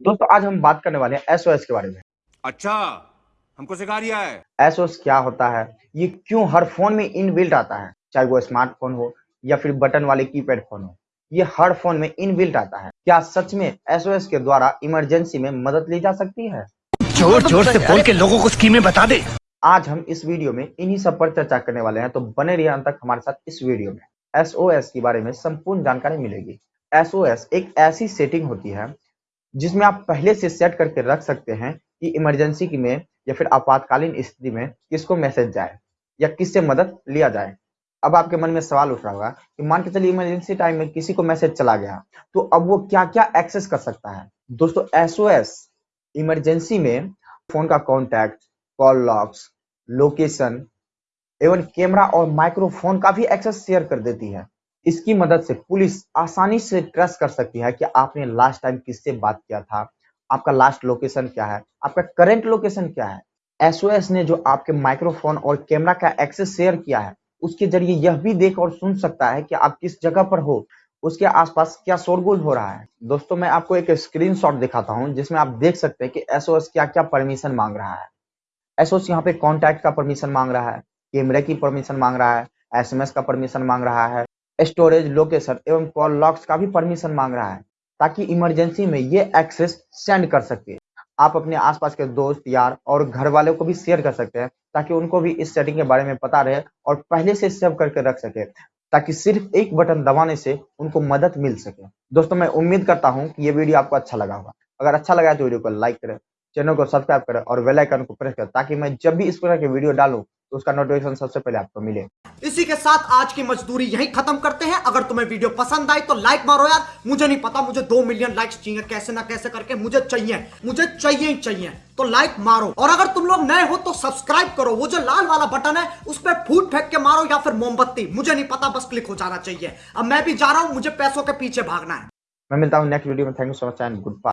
दोस्तों आज हम बात करने वाले हैं एसओएस के बारे में। अच्छा हमको सिखा रिया है। एसओएस क्या होता है? ये क्यों हर फ़ोन में इनबिल्ट आता है? चाहे वो स्मार्टफ़ोन हो या फिर बटन वाले कीपैड फ़ोन हो ये हर फ़ोन में इनबिल्ट आता है। क्या सच में एसओएस के द्वारा इमरजेंसी में मदद ली जा सकती है? ज़ोर ज़ोर से बोल के लोगों को स्कीमें बता दे। आज हम इस वीडियो में इन्हीं सब पर चर्चा करने वाले हैं तो बने रहिए अंत तक हमारे साथ इस वीडियो में। एसओएस के बारे में संपूर्ण जानकारी मिलेगी। एसओएस एक ऐसी सेटिंग होती है जिसमें आप पहले से सेट करके रख सकते हैं कि इमरजेंसी में या फिर आपातकालीन स्थिति में किसको मैसेज जाए या किससे मदद लिया जाए। अब आपके मन में सवाल उठ रहा होगा कि मान के चलिए इमरजेंसी टाइम में किसी को मैसेज चला गया तो अब वो क्या क्या एक्सेस कर सकता है? दोस्तों एसओएस इमरजेंसी में फ़ोन का कॉन्टैक्ट, कॉल लॉक्स, लोकेशन एवं कैमरा और माइक्रोफोन का भी एक्सेस शेयर कर देती है। इसकी मदद से पुलिस आसानी से ट्रेस कर सकती है कि आपने लास्ट टाइम किससे बात किया था, आपका लास्ट लोकेशन क्या है, आपका करंट लोकेशन क्या है। एसओएस ने जो आपके माइक्रोफोन और कैमरा का एक्सेस शेयर किया है, उसके ज़रिए यह भी देख और सुन सकता है कि आप किस जगह पर हो, उसके आसपास क्या शोरगुल हो रहा है। दोस्तों, मैं आपको एक स्क्रीनशॉट दिखाता हूँ, जिसमें आप देख सकते हैं कि एसओएस क्या क्या परमिशन मांग रहा है। एसओएस यहाँ पे कॉन्टैक्ट का परमिशन मांग रहा है कैमरे की परमिशन मांग रहा है एसएमएस का परमिशन मांग रहा है स्टोरेज लोकेशन एवं कॉल लॉक्स का भी परमिशन मांग रहा है, ताकि इमरजेंसी में ये एक्सेस सेंड कर सके। आप अपने आसपास के दोस्त, यार और घर वालों को भी शेयर कर सकते हैं, ताकि उनको भी इस सेटिंग के बारे में पता रहे और पहले से सेव करके रख सके, ताकि सिर्फ़ एक बटन दबाने से उनको मदद मिल सके। दोस्तों, मैं उम्मीद करता हूँ कि ये वीडियो आपको अच्छा लगा होगा। अगर अच्छा लगा तो वीडियो को लाइक करें, चैनल को सब्सक्राइब करें और बेल आइकन को प्रेस करें, ताकि मैं जब भी इस प्रकार के वीडियो डालूं तो उसका नोटिफिकेशन सबसे पहले आपको मिले। इसी के साथ आज की मजदूरी यही खत्म करते हैं। अगर तुम्हें वीडियो पसंद आई तो लाइक मारो यार। मुझे नहीं पता मुझे दो मिलियन लाइक्स चाहिए। कैसे ना कैसे करके मुझे चाहिए। मुझे चाहिए ही चाहिए। तो लाइक मारो। और अगर तुम लोग नए हो तो सब्सक्राइब करो। वो जो लाल वाला बटन है उस पर फूट फेंक के मारो या फिर मोमबत्ती। मुझे नहीं पता बस क्लिक हो जाना चाहिए। अब मैं भी जा रहा हूँ मुझे पैसों के पीछे भागना है। मैं मिलता हूँ नेक्स्ट वीडियो में। Thank you so much and goodbye